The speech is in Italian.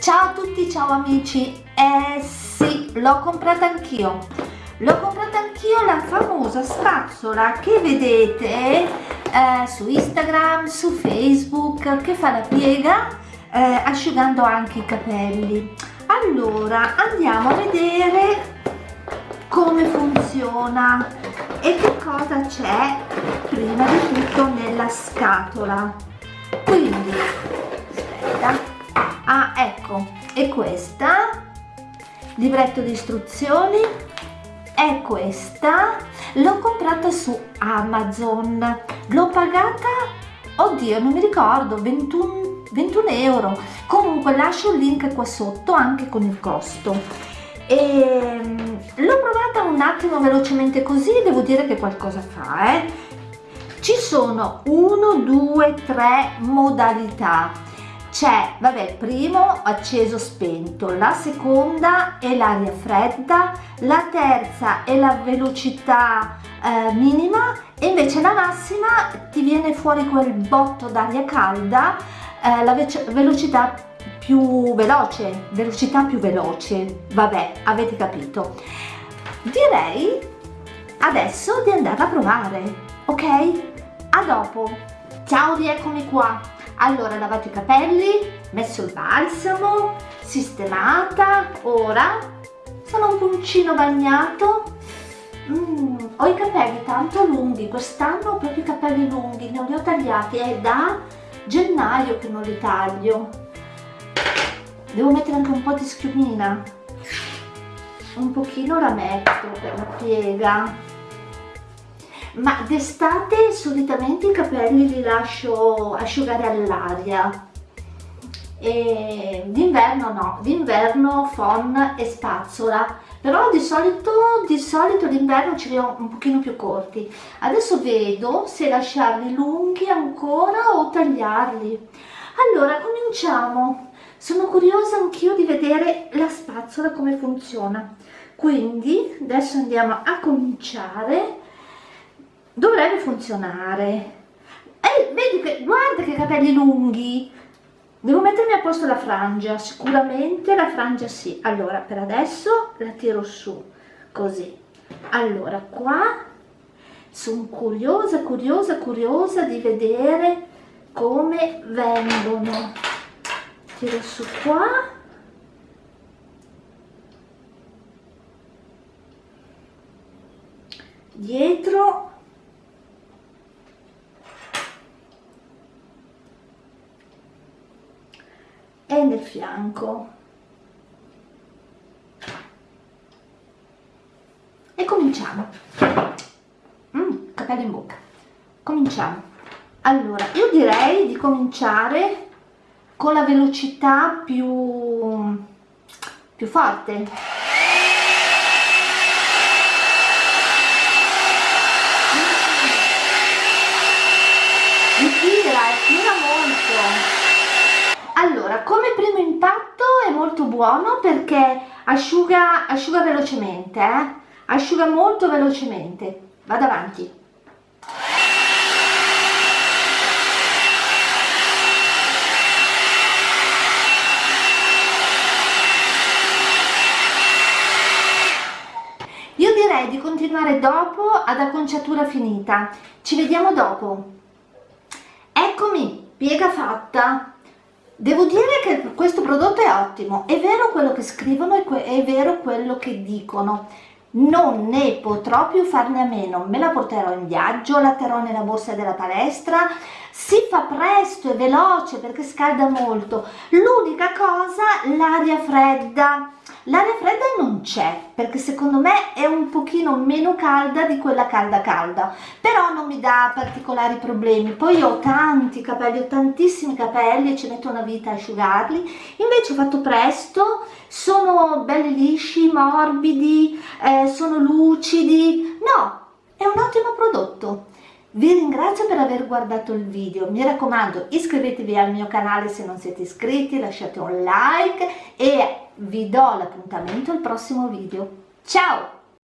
Ciao a tutti, ciao amici! Eh sì, l'ho comprata anch'io! L'ho comprata anch'io la famosa spazzola che vedete eh, su Instagram, su Facebook, che fa la piega eh, asciugando anche i capelli. Allora, andiamo a vedere come funziona e che cosa c'è prima di tutto nella scatola. Quindi, è questa libretto di istruzioni è questa l'ho comprata su amazon. L'ho pagata oddio non mi ricordo 21 21 euro. Comunque lascio il link qua sotto anche con il costo. E mm, l'ho provata un attimo velocemente così devo dire che qualcosa fa eh. Ci sono 1 2 3 modalità c'è vabbè primo acceso spento la seconda è l'aria fredda la terza è la velocità eh, minima e invece la massima ti viene fuori quel botto d'aria calda eh, la ve velocità più veloce velocità più veloce. Vabbè avete capito. Direi adesso di andare a provare ok? A dopo. Ciao rieccomi qua allora lavato i capelli messo il balsamo sistemata ora sono un puncino bagnato. Mm, ho i capelli tanto lunghi quest'anno ho proprio i capelli lunghi non li ho tagliati è da gennaio che non li taglio. Devo mettere anche un po' di schiumina un pochino la metto per la piega ma d'estate solitamente i capelli li lascio asciugare all'aria. D'inverno no, d'inverno phon e spazzola. Però di solito, di solito d'inverno ce li ho un pochino più corti. Adesso vedo se lasciarli lunghi ancora o tagliarli. Allora cominciamo. Sono curiosa anch'io di vedere la spazzola come funziona. Quindi adesso andiamo a cominciare dovrebbe funzionare. E vedi che guarda che capelli lunghi. Devo mettermi a posto la frangia. Sicuramente la frangia sì. Allora per adesso la tiro su così. Allora qua sono curiosa curiosa curiosa di vedere come vengono. Tiro su qua. Dietro nel fianco. E cominciamo. Mm, capelli in bocca. Cominciamo. Allora io direi di cominciare con la velocità più più forte. Mi tira, tira molto allora come primo impatto è molto buono perché asciuga, asciuga velocemente eh? asciuga molto velocemente. Vado avanti. Io direi di continuare dopo ad acconciatura finita. Ci vediamo dopo. Eccomi piega fatta Devo dire che questo prodotto è ottimo, è vero quello che scrivono e è vero quello che dicono, non ne potrò più farne a meno, me la porterò in viaggio, la terrò nella borsa della palestra, si fa presto e veloce perché scalda molto, l'unica cosa l'aria fredda, l'aria fredda non c'è perché secondo me è un pochino meno calda di quella calda calda, però non mi dà particolari problemi, poi ho tanti capelli, ho tantissimi capelli e ci metto una vita a asciugarli, invece ho fatto presto, sono belli lisci, morbidi, eh, sono lucidi, no, è un ottimo prodotto. Vi ringrazio per aver guardato il video, mi raccomando iscrivetevi al mio canale se non siete iscritti, lasciate un like e vi do l'appuntamento al prossimo video. Ciao!